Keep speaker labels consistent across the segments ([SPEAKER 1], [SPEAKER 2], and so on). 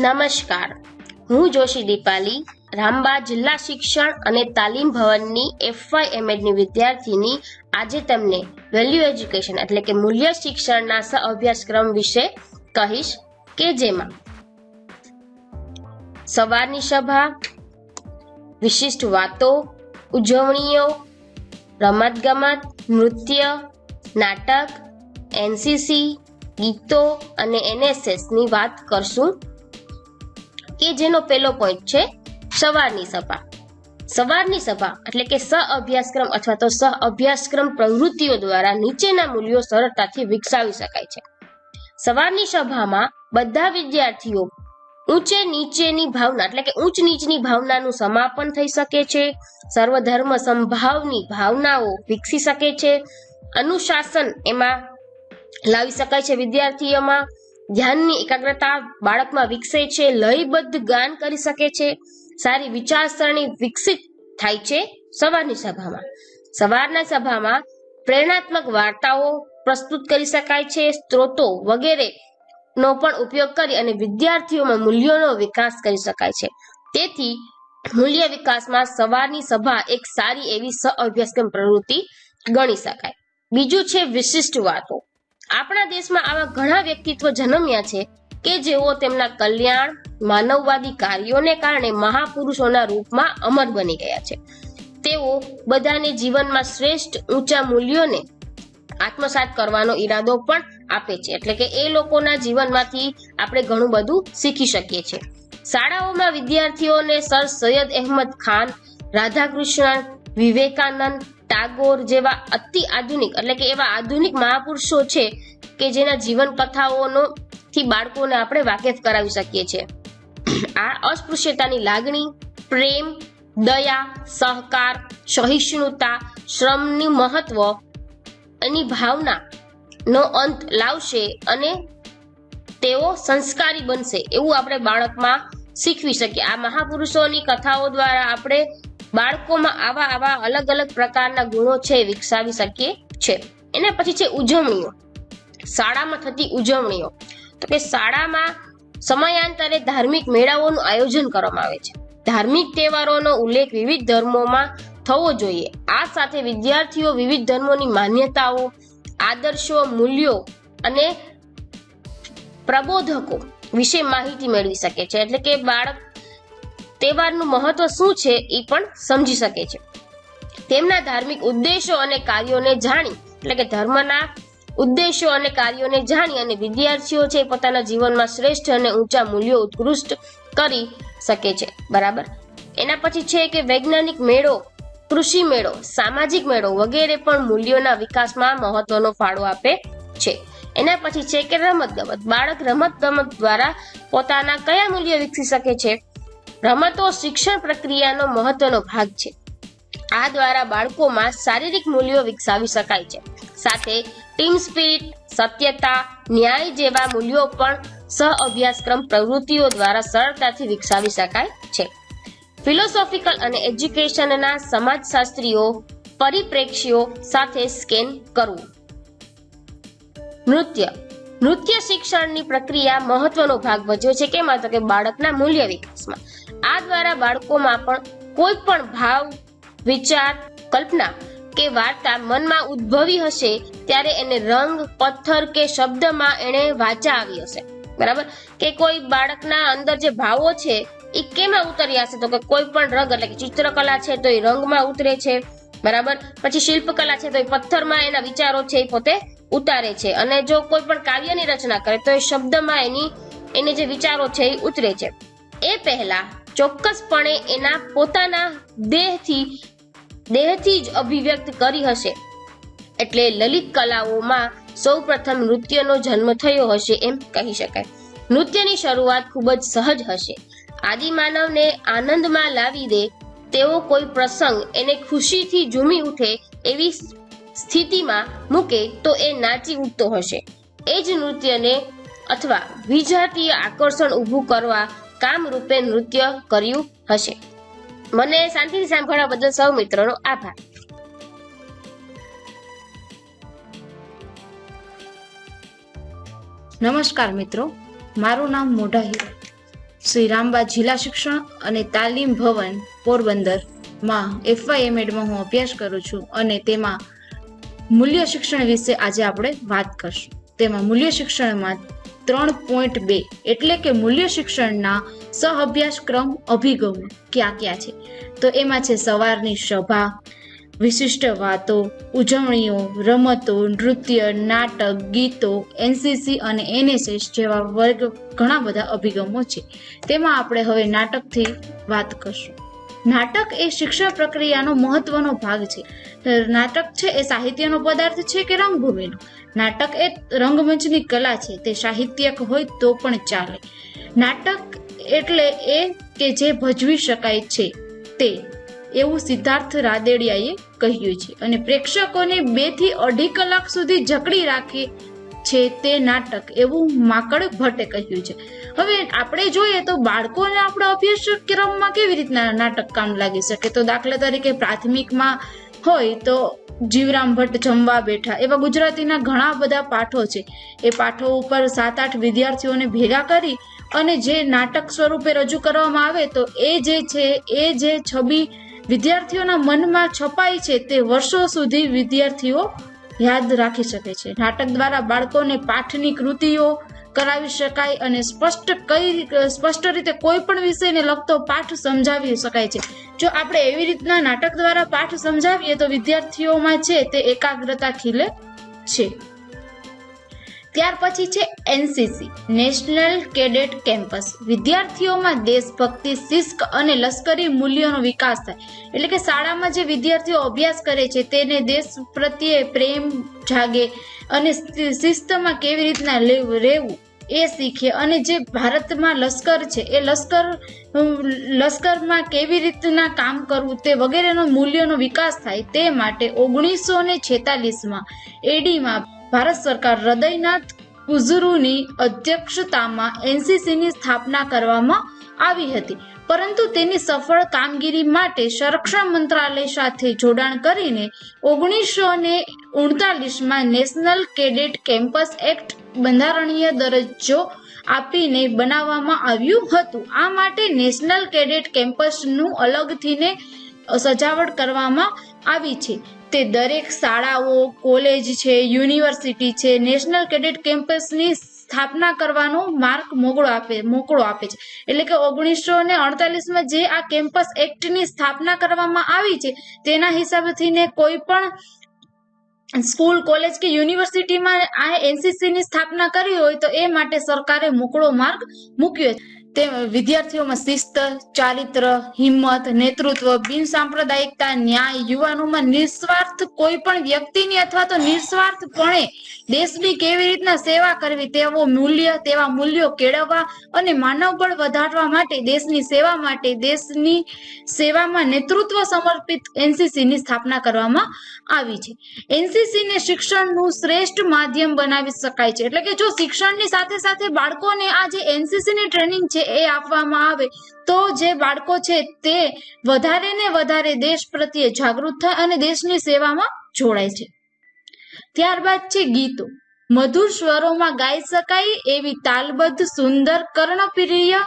[SPEAKER 1] નમસ્કાર. હું જોશી દીપાલી, રામબા જિલ્લા શિક્ષણ અને તાલીમ ભવનની એફવાય એમએડની વિદ્યાર્થીની આજે તમને વેલ્યુ એજ્યુકેશન એટલે કે મૂલ્ય શિક્ષણના સહ અભ્યાસક્રમ વિશે કહીશ કે જેમાં સવારની સભા, વિશિષ્ટ વાતો, ઉજવણીઓ, રમતગમત, નૃત્ય, નાટક એનસીસી ગીતો અને એનએસએસની વાત કરશું. કે જેનો પહેલો પોઈન્ટ છે સવારની સભા. સવારની સભા એટલે કે સહ અભ્યાસક્રમ અથવા તો સહ અભ્યાસક્રમ પ્રવૃત્તિઓ દ્વારા નીચેના મૂલ્યો સરળતાથી વિકસાવી શકાય છે. સવારની સભામાં બધા વિદ્યાર્થીઓ ઊંચે નીચેની ભાવના એટલે કે ઊંચ નીચની ભાવનાનું સમાપન થઈ શકે છે. સર્વધર્મ સંભાવની ભાવનાઓ વિકસી શકે છે. અનુશાસન એમાં લાવી શકાય છે વિદ્યાર્થીઓમાં. ધ્યાનની એકાગ્રતા બાળકમાં વિકસે છે, લયબદ્ધ ગાન કરી શકે છે, સારી વિચારસરણી વિકસિત થાય છે સવારની સભામાં. સવારના સભામાં પ્રેરણાત્મક વાર્તાઓ પ્રસ્તુત કરી શકાય છે, સ્ત્રોતો વગેરે નો પણ ઉપયોગ કરી અને વિદ્યાર્થીઓમાં મૂલ્યોનો વિકાસ કરી શકાય છે. તેથી, મૂલ્ય વિકાસમાં સવારની સભા એક સારી એવી સહ અભ્યાસક્રમ પ્રવૃત્તિ ગણી શકાય. બીજું છે વિશિષ્ટ વાતો. આપણા દેશમાં આવા ઘણા વ્યક્તિત્વ જન્મ્યા છે કે જેઓ તેમના કલ્યાણ, માનવવાદી કાર્યોને કારણે મહાપુરુષોના રૂપમાં અમર બની ગયા છે. તેઓ બધાને જીવનમાં શ્રેષ્ઠ ઊંચા મૂલ્યોને આત્મસાત કરવાનો ઈરાદો પણ આપે છે. એટલે કે એ લોકોના જીવનમાંથી આપણે ઘણું બધું શીખી શકીએ છીએ. શાળાઓમાં વિદ્યાર્થીઓને સર સૈયદ અહેમદ ખાન રાધાકૃષ્ણન વિવેકાનંદ ટાગોર જેવા અતિ આધુનિક, એટલે કે એવા આધુનિક મહાપુરુષો છે કે જેના જીવન કથાઓનો થી બાળકોને આપણે વાકેફ કરાવી શકીએ છીએ. આ અસ્પૃશ્યતાની લાગણી, પ્રેમ, દયા, સહકાર, સહિષ્ણુતા, શ્રમની મહત્વ, એની ભાવના નો અંત લાવશે અને તેઓ સંસ્કારી બનશે એવું આપણે બાળકમાં શીખવી શકીએ. આ મહાપુરુષોની કથાઓ દ્વારા આપણે બાળકોમાં આવા આવા અલગ અલગ પ્રકારના ગુણો છે વિકસાવી શકીએ છે. એના પછી છે ઉજવણીઓ. શાળામાં થતી ઉજવણીઓ. તો કે શાળામાં સમયાંતરે ધાર્મિક મેળાઓનું આયોજન કરવામાં આવે છે. ધાર્મિક તહેવારોનો ઉલ્લેખ વિવિધ ધર્મોમાં થવો જોઈએ. આ સાથે વિદ્યાર્થીઓ વિવિધ ધર્મોની માન્યતાઓ, આદર્શો, મૂલ્યો અને પ્રબોધકો વિશે માહિતી મેળવી શકે છે. એટલે કે બાળક તહેવારનું મહત્વ શું છે એ પણ સમજી શકે છે. તેમના ધાર્મિક ઉદ્દેશો અને કાર્યોને જાણી, એટલે કે ધર્મના ઉદ્દેશો અને કાર્યોને જાણી અને વિદ્યાર્થીઓ છે પોતાના જીવનમાં શ્રેષ્ઠ અને ઊંચા મૂલ્યો ઉત્કૃષ્ટ કરી શકે છે. બરાબર? એના પછી છે કે વૈજ્ઞાનિક મેળો, કૃષિ મેળો, સામાજિક મેળો વગેરે પણ મૂલ્યોના વિકાસમાં મહત્વનો ફાળો આપે છે. એના પછી છે કે રમત ગમત, બાળક રમત ગમત દ્વારા પોતાના કયા મૂલ્યો વિકસી શકે છે? રમતો શિક્ષણ પ્રક્રિયાનો મહત્વનો ભાગ છે. આ દ્વારા બાળકોમાં શારીરિક મૂલ્યો વિકસાવી શકાય છે. સાથે ટીમ સ્પિરિટ સત્યતા, ન્યાય જેવા મૂલ્યો પણ સહ અભ્યાસક્રમ પ્રવૃત્તિઓ દ્વારા સરળતાથી વિકસાવી શકાય છે. ફિલોસોફિકલ અને એજ્યુકેશનના સમાજશાસ્ત્રીઓ પરિપ્રેક્ષ્યો સાથે સ્કેન કરવું. નૃત્ય નૃત્ય શિક્ષણની પ્રક્રિયા મહત્વનો ભાગ ભજવે છે. કેમાં? તો કે બાળકના મૂલ્ય વિકાસમાં. આ દ્વારા બાળકોમાં પણ કોઈ પણ ભાવ, વિચાર, કલ્પના કે વાર્તા મનમાં ઉદ્ભવી હશે ત્યારે એને રંગ, પથ્થર કે શબ્દમાં એને વાચા આવી હશે. બરાબર? કે કોઈ બાળકના અંદર જે ભાવો છે એ કેમાં ઉતર્યા હશે? તો કે કોઈ પણ રંગ, એટલે કે ચિત્રકલા છે, તો એ રંગમાં ઉતરે છે. બરાબર? પછી શિલ્પકલા છે, તો એ પથ્થરમાં એના વિચારો છે એ પોતે ઉતારે છે. અને જો કોઈ પણ કાવ્યની રચના કરે, તો એ શબ્દમાં એની, એને જે વિચારો છે એ ઉતરે છે. એ પહેલા ચોક્કસપણે એના પોતાના દેહથી દેહથી જ અભિવ્યક્ત કરી હશે. એટલે લલિત કલાઓમાં સૌપ્રથમ નૃત્યનો જન્મ થયો હશે એમ કહી શકાય. નૃત્યની શરૂઆત ખૂબ જ સહજ હશે. આદિમાનવને આનંદમાં લાવી દે તેવો કોઈ પ્રસંગ એને ખુશીથી ઝૂમી ઉઠે એવી સ્થિતિમાં મૂકે તો એ નાચી ઉઠતો હશે. એ જ નૃત્યને અથવા વિજાતીય આકર્ષણ ઊભું કરવા કામરૂપે નૃત્ય કર્યું હશે. મને શાંતિથી સાંભળવા બદલ સૌ મિત્રોનો આભાર.
[SPEAKER 2] નમસ્કાર મિત્રો, મારું નામ મોઢા હીરો. શ્રી રામબા જિલ્લા શિક્ષણ અને તાલીમ ભવન પોરબંદરમાં એફવાયએમએડમાં હું અભ્યાસ કરું છું અને તેમાં મૂલ્ય શિક્ષણ વિશે આજે આપણે વાત કરશું. તેમાં મૂલ્ય શિક્ષણમાં ત્રણ પોઈન્ટ બે એટલે કે મૂલ્ય શિક્ષણના સહ અભ્યાસક્રમ અભિગમો ક્યાં ક્યાં છે? તો એમાં છે સવારની સભા, વિશિષ્ટ વાતો, ઉજવણીઓ, રમતો, નૃત્ય, નાટક, ગીતો એનસીસી અને એનએસએસ જેવા વર્ગ ઘણા બધા અભિગમો છે. તેમાં આપણે હવે નાટકથી વાત કરશું. નાટક એ શિક્ષણ પ્રક્રિયાનો મહત્વનો ભાગ છે. નાટક છે એ સાહિત્યનો પદાર્થ છે કે રંગભૂમિનો? નાટક એ રંગમંચની કલા છે, તે સાહિત્યક હોય તો પણ ચાલે. નાટક એટલે એ કે જે ભજવી શકાય છે, તે. એવું સિદ્ધાર્થ રાદેડિયાએ કહ્યું છે. અને પ્રેક્ષકોને બેથી અઢી કલાક સુધી જકડી રાખે છે તે નાટક એવું માકડ ભટ્ટે કહ્યું છે. હવે આપણે જોઈએ તો બાળકોને આપણા અભ્યાસક્રમમાં કેવી રીતના નાટક કામ લાગી શકે? તો દાખલા તરીકે પ્રાથમિકમાં હોય તો જીવરામ ભટ્ટ જમવા બેઠા, એવા ગુજરાતીના ઘણા બધા પાઠો છે. એ પાઠો ઉપર સાત આઠ વિદ્યાર્થીઓને ભેગા કરી અને જે નાટક સ્વરૂપે રજૂ કરવામાં આવે તો એ જે છે, એ જે છબી વિદ્યાર્થીઓના મનમાં છપાય છે તે વર્ષો સુધી વિદ્યાર્થીઓ યાદ રાખી શકે છે. નાટક દ્વારા બાળકોને પાઠની કૃતિઓ કરાવી શકાય અને સ્પષ્ટ કઈ સ્પષ્ટ રીતે કોઈ પણ વિષયને લગતો પાઠ સમજાવી શકાય છે. જો આપણે એવી રીતના નાટક દ્વારા પાઠ સમજાવીએ તો વિદ્યાર્થીઓમાં છે તે એકાગ્રતા ખીલે છે. ત્યાર પછી છે એનસીસી, નેશનલ કેડેટ કેમ્પસ. વિદ્યાર્થીઓમાં દેશભક્તિ શિસ્ક અને લશ્કરી મૂલ્યોનો વિકાસ થાય. એટલે કે શાળામાં જે વિદ્યાર્થીઓ અભ્યાસ કરે છે, તેને દેશ પ્રત્યે પ્રેમ જાગે અને શિસ્તમાં કેવી રીતના રહેવું એ શીખે. અને જે ભારતમાં લશ્કર છે, એ લશ્કર લશ્કરમાં કેવી રીતના કામ કરવું તે વગેરેનો મૂલ્યોનો વિકાસ થાય તે માટે ઓગણીસો ને છેતાલીસમાં એડીમાં ભારત સરકાર હૃદયનાથ કુઝુરુની અધ્યક્ષતામાં એનસીસીની સ્થાપના કરવામાં આવી હતી. પરંતુ તેની સફળ કામગીરી માટે સંરક્ષણ મંત્રાલય સાથે જોડાણ કરીને ઓગણીસો ને ઉડતાલીસમાં નેશનલ કેડેટ કેમ્પસ એક્ટ બંધારણીય દરજ્જો આપીને બનાવવામાં આવ્યું હતું. આ માટે નેશનલ કેડેટ કેમ્પસનું અલગથીને સજાવટ કરવામાં આવી છે. તે દરેક શાળાઓ, કોલેજ છે, યુનિવર્સિટી છે, નેશનલ કેડેટ કેમ્પસની સ્થાપના કરવાનો માર્ગ મોકળો આપે મોકળો આપે છે. એટલે કે ઓગણીસો ને અડતાલીસમાં જે આ કેમ્પસ એક્ટની સ્થાપના કરવામાં આવી છે, તેના હિસાબથી ને કોઈ પણ સ્કૂલ, કોલેજ કે યુનિવર્સિટીમાં આ એનસીસીની સ્થાપના કરી હોય તો એ માટે સરકારે મોકળો માર્ગ મૂક્યો છે. વિદ્યાર્થીઓમાં શિસ્ત, ચારિત્ર, હિંમત, નેતૃત્વ, બિન સાંપ્રદાયિકતા, ન્યાય, યુવાનોમાં નિસ્વાર્થ કોઈ પણ વ્યક્તિની અથવા તો નિસ્વાર્થપણે દેશની કેવી રીતના સેવા કરવી તેવો મૂલ્ય, તેવા મૂલ્યો કેળવવા અને માનવબળ વધારવા માટે, દેશની સેવા માટે, દેશની સેવામાં નેતૃત્વ સમર્પિત એનસીસી ની સ્થાપના કરવામાં આવી છે. એનસીસી ને શિક્ષણનું શ્રેષ્ઠ માધ્યમ બનાવી શકાય છે. એટલે કે જો શિક્ષણની સાથે સાથે બાળકોને આ જે એનસીસી ની ટ્રેનિંગ છે એ આપવામાં આવે, તો જે બાળકો છે તે વધારે ને વધારે દેશ પ્રત્યે જાગૃત થાય અને દેશની સેવામાં જોડાય છે. ત્યારબાદ છે ગીતો. મધુર સ્વરોમાં ગાઈ શકાય એવી તાલબદ્ધ, સુંદર, કર્ણપ્રિય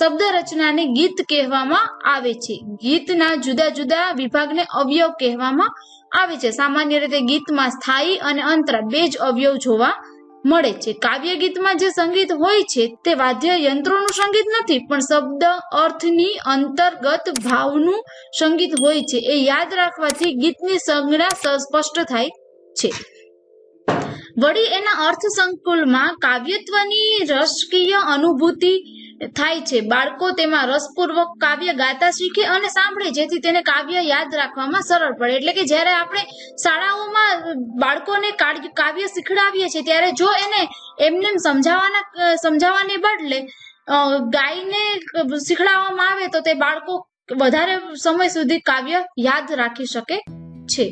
[SPEAKER 2] શબ્દ રચનાને ગીત કહેવામાં આવે છે. ગીતના જુદા જુદા વિભાગને અવયવ કહેવામાં આવે છે. સામાન્ય રીતે ગીતમાં સ્થાયી અને અંતરા બે જ અવયવ જોવા મળે છે. કાવ્ય ગીતમાં જે સંગીત હોય છે તે વાદ્ય યંત્રોનું સંગીત નથી, પણ શબ્દ અર્થની અંતર્ગત ભાવનું સંગીત હોય છે. એ યાદ રાખવાથી ગીતની સંજ્ઞા સ્પષ્ટ થાય છે. વળી એના અર્થ સંકુલમાં કાવ્યત્વની રસકીય અનુભૂતિ થાય છે. બાળકો તેમાં રસપૂર્વક કાવ્ય ગાતા શીખે અને સાંભળે, જેથી તેને કાવ્ય યાદ રાખવામાં સરળ પડે. એટલે કે જ્યારે આપણે શાળાઓમાં બાળકોને કાવ્ય શીખડાવીએ છીએ, ત્યારે જો એને એમને સમજાવવાના, સમજાવવાને બદલે ગાયને શીખડાવવામાં આવે તો તે બાળકો વધારે સમય સુધી કાવ્ય યાદ રાખી શકે છે.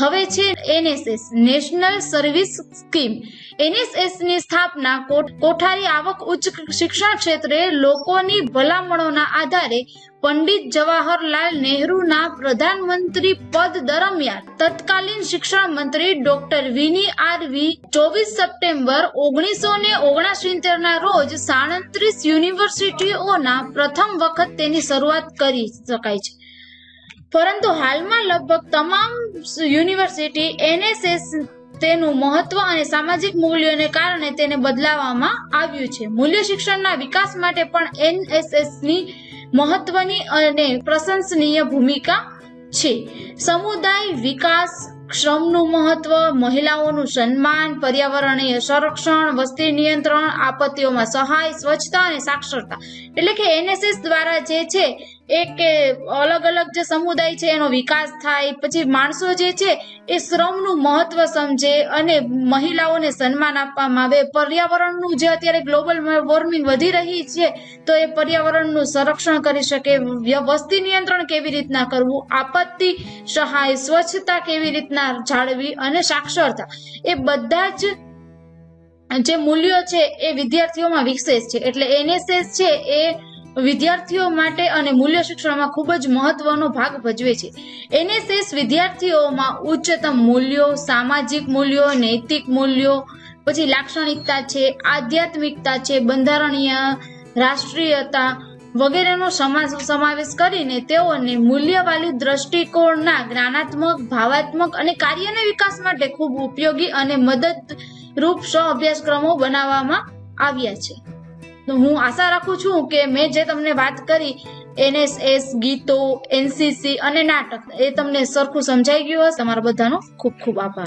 [SPEAKER 2] હવે છે એનએસએસ, નેશનલ સર્વિસ સ્કીમ. એનએસએસની સ્થાપના કોઠ- કોઠારી આવક ઉચ્ચ શિક્ષણ ક્ષેત્રે લોકોની ભલામણોના આધારે પંડિત જવાહરલાલ નહેરુના પ્રધાનમંત્રી પદ દરમિયાન તત્કાલીન શિક્ષણ મંત્રી ડોક્ટર વિની આરવી ચોવીસ સપ્ટેમ્બર ઓગણીસો ને ઓગણસિત્તેર ના રોજ સાડત્રીસ યુનિવર્સિટીઓના પ્રથમ વખત તેની શરૂઆત કરી શકાય છે. પરંતુ હાલમાં લગભગ તમામ યુનિવર્સિટી એનએસએસ તેનું મહત્વ અને સામાજિક મૂલ્યોને કારણે તેને બદલાવવામાં આવ્યું છે. મૂલ્ય શિક્ષણના વિકાસ માટે પણ એનએસએસની મહત્વની અને પ્રશંસનીય ભૂમિકા છે. સમુદાય વિકાસ શ્રમનું મહત્વ, મહિલાઓનું સન્માન, પર્યાવરણીય સંરક્ષણ, વસ્તી નિયંત્રણ, આપત્તિઓમાં સહાય, સ્વચ્છતા અને સાક્ષરતા. એટલે કે એનએસએસ દ્વારા જે છે એ કે અલગ અલગ જે સમુદાય છે, એનો વિકાસ થાય, પછી માણસો જે છે, એ શ્રમનું મહત્વ સમજે અને મહિલાઓને સન્માન આપવામાં આવે. પર્યાવરણનું જે અત્યારે ગ્લોબલ વોર્મિંગ વધી રહી છે, તો એ પર્યાવરણનું સંરક્ષણ કરી શકે. વસ્તી નિયંત્રણ કેવી રીતના કરવું? આપત્તિ સહાય, સ્વચ્છતા કેવી રીતના જાળવી અને સાક્ષરતા? એ બધા જ જે મૂલ્યો છે, એ વિદ્યાર્થીઓમાં વિકસે છે. એટલે એનએસએસ છે, એ વિદ્યાર્થીઓ માટે અને મૂલ્ય શિક્ષણમાં ખૂબ જ મહત્વનો ભાગ ભજવે છે. એનએસએસ વિદ્યાર્થીઓમાં ઉચ્ચતમ મૂલ્યો, સામાજિક મૂલ્યો, નૈતિક મૂલ્યો, પછી લાક્ષણિકતા છે, આધ્યાત્મિકતા છે, બંધારણીય, રાષ્ટ્રીયતા વગેરેનો સમા- સમાવેશ કરીને તેઓને મૂલ્યવાળી દ્રષ્ટિકોણના જ્ઞાનાત્મક, ભાવાત્મક અને કાર્યના વિકાસ માટે ખૂબ ઉપયોગી અને મદદરૂપ સહ અભ્યાસક્રમો બનાવવામાં આવ્યા છે. હું આશા રાખું છું કે મેં જે તમને વાત કરી, એનએસએસ, ગીતો, એનસીસી અને નાટક, એ તમને સરખું સમજાઈ ગયું હશે. તમારા બધાનો ખૂબ ખૂબ આભાર.